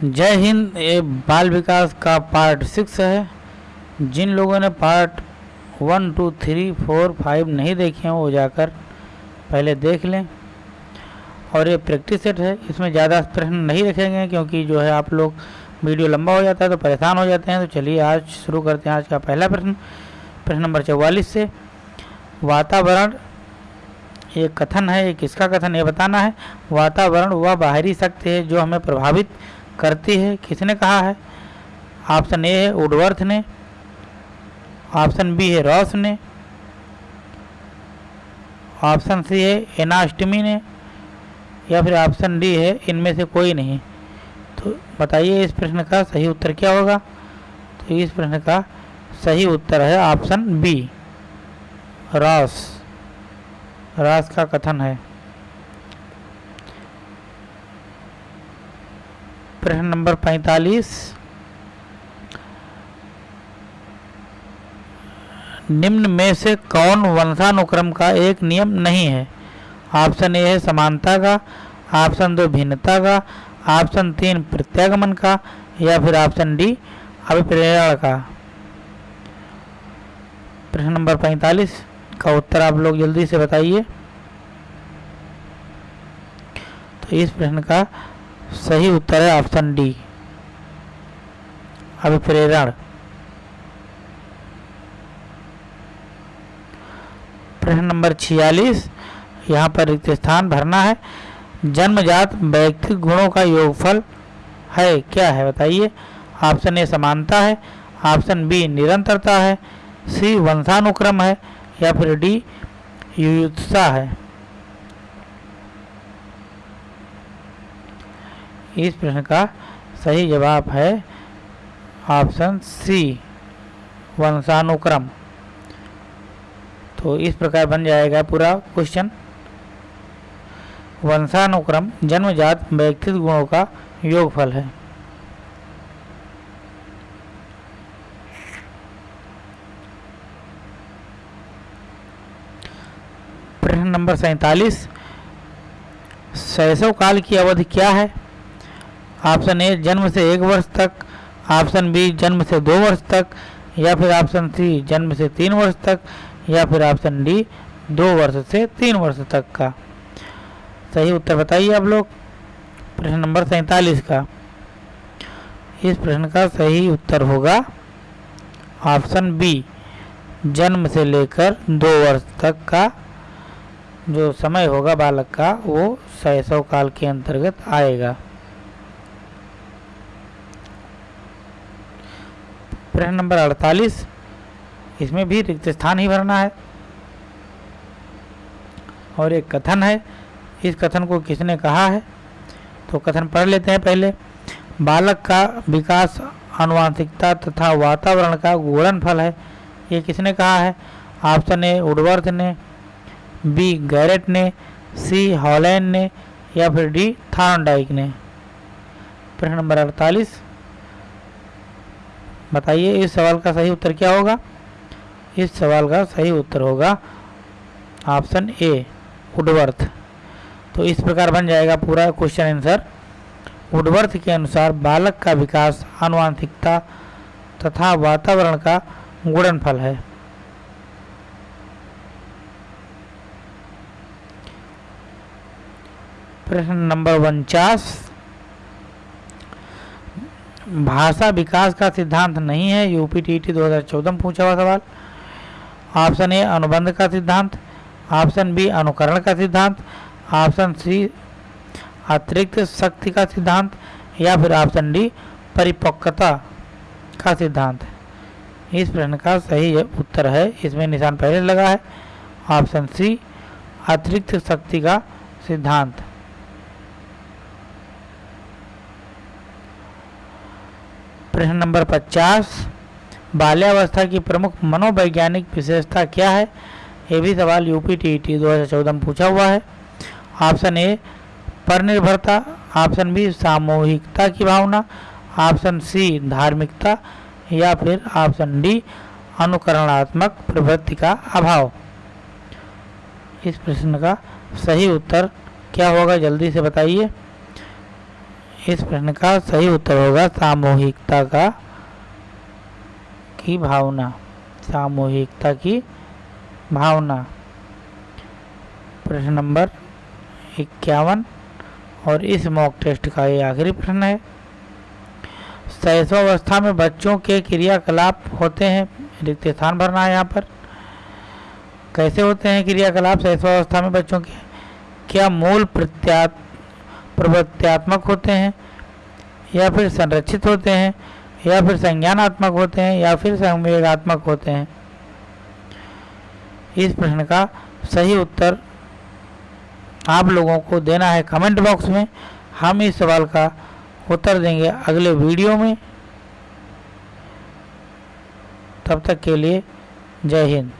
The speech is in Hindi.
जय हिंद, ये बाल विकास का पार्ट सिक्स है। जिन लोगों ने part one two three four five नहीं देखे हैं, वो जाकर पहले देख लें। और ये प्रैक्टिस सेट है। इसमें ज़्यादा प्रश्न नहीं रखेंगे, क्योंकि जो है आप लोग वीडियो लंबा हो जाता है तो परेशान हो जाते हैं। तो चलिए आज शुरू करते हैं आज का पहला प्रश्न। प्रश्न नंबर चौवालीस से। वातावरण, ये कथन है, ये किसका कथन ये बताना है। वातावरण वह वा बाहरी शक्ति है जो हमें प्रभावित करती है? किसने कहा है? ऑप्शन ए है उडवर्थ ने। ऑप्शन बी है रॉस ने। ऑप्शन सी है एनास्टमी ने। या फिर ऑप्शन डी है इनमें से कोई नहीं। तो बताइए इस प्रश्न का सही उत्तर क्या होगा? तो इस प्रश्न का सही उत्तर है ऑप्शन बी। रॉस। रॉस का कथन है। प्रश्न नंबर पैंतालीस। निम्न में से कौन वंशानुक्रम का एक नियम नहीं है? ऑप्शन ए है समानता का, ऑप्शन दो भिन्नता का, ऑप्शन तीन प्रत्यागमन का, या फिर ऑप्शन डी अभिप्रेरण का। प्रश्न नंबर पैंतालीस का उत्तर आप लोग जल्दी से बताइए। तो इस प्रश्न का सही उत्तर है ऑप्शन डी। अभिप्रेरण। प्रश्न नंबर छियालीस। यहाँ पर रिक्त स्थान भरना है। जन्मजात व्यक्तिक गुणों का योगफल है, क्या है बताइए। ऑप्शन ए समानता है। ऑप्शन बी निरंतरता है। सी वंशानुक्रम है या फिर डी युयुत्सा है। इस प्रश्न का सही जवाब है ऑप्शन सी, वंशानुक्रम। तो इस प्रकार बन जाएगा पूरा क्वेश्चन। वंशानुक्रम, जन्मजात व्यक्तित्व गुणों का योगफल है। प्रश्न नंबर सैतालीस शैशव काल की अवधि क्या है? ऑप्शन ए, जन्म से एक वर्ष तक, ऑप्शन बी, जन्म से दो वर्ष तक, या फिर ऑप्शन सी, जन्म से तीन वर्ष तक, या फिर ऑप्शन डी, दो वर्ष से तीन वर्ष तक का। सही उत्तर बताइए आप लोग। प्रश्न नंबर सैतालीस का। इस प्रश्न का सही उत्तर होगा ऑप्शन बी, जन्म से लेकर दो वर्ष तक का। जो समय होगा बालक का, वो शैशव काल के अंतर्गत आएगा। प्रश्न नंबर अड़तालीस, इसमें भी रिक्त स्थान ही भरना है। और एक कथन है, इस कथन को किसने कहा है? तो कथन पढ़ लेते हैं पहले। बालक का विकास अनुवांशिकता तथा वातावरण का गुणन फल है। ये किसने कहा है? ऑप्शन ए उडवर्थ ने, बी, गैरेट ने, सी, हॉलैंड ने या फिर डी, थार्नडाइक ने। प्रश्न नंबर अड़तालीस। बताइए, इस सवाल का सही उत्तर क्या होगा? इस सवाल का सही उत्तर होगा ऑप्शन ए उडवर्थ तो इस प्रकार बन जाएगा पूरा क्वेश्चन आंसर। उडवर्थ के अनुसार बालक का विकास आनुवांशिकता तथा वातावरण का गुणनफल है। प्रश्न नंबर उनचास भाषा विकास का सिद्धांत नहीं है यूपी टी टी दो हज़ार चौदह में पूछा हुआ सवाल। ऑप्शन ए, अनुबंध का सिद्धांत। ऑप्शन बी, अनुकरण का सिद्धांत। ऑप्शन सी, अतिरिक्त शक्ति का सिद्धांत। या फिर ऑप्शन डी, परिपक्वता का सिद्धांत। इस प्रश्न का सही उत्तर है, इसमें निशान पहले लगा है। ऑप्शन सी, अतिरिक्त शक्ति का सिद्धांत। प्रश्न नंबर 50 बाल्यावस्था की प्रमुख मनोवैज्ञानिक विशेषता क्या है? ये भी सवाल यूपी टी टी दो हज़ार चौदह में पूछा हुआ है। ऑप्शन ए पर निर्भरता ऑप्शन बी, सामूहिकता की भावना। ऑप्शन सी, धार्मिकता। या फिर ऑप्शन डी, अनुकरणात्मक प्रवृत्ति का अभाव। इस प्रश्न का सही उत्तर क्या होगा? जल्दी से बताइए। इस प्रश्न का सही उत्तर होगा सामूहिकता का की भावना। सामूहिकता की भावना। प्रश्न नंबर इक्यावन, और इस मॉक टेस्ट का ये आखिरी प्रश्न है। शैशवावस्था में बच्चों के क्रियाकलाप होते हैं। रिक्त स्थान भरना है यहाँ पर। कैसे होते हैं क्रियाकलाप शैशवावस्था में बच्चों के? क्या मूल प्रत्या प्रवृत्त्यात्मक होते हैं, या फिर संरक्षित होते हैं, या फिर संज्ञानात्मक होते हैं, या फिर संवेगात्मक होते हैं। इस प्रश्न का सही उत्तर आप लोगों को देना है कमेंट बॉक्स में। हम इस सवाल का उत्तर देंगे अगले वीडियो में। तब तक के लिए जय हिंद।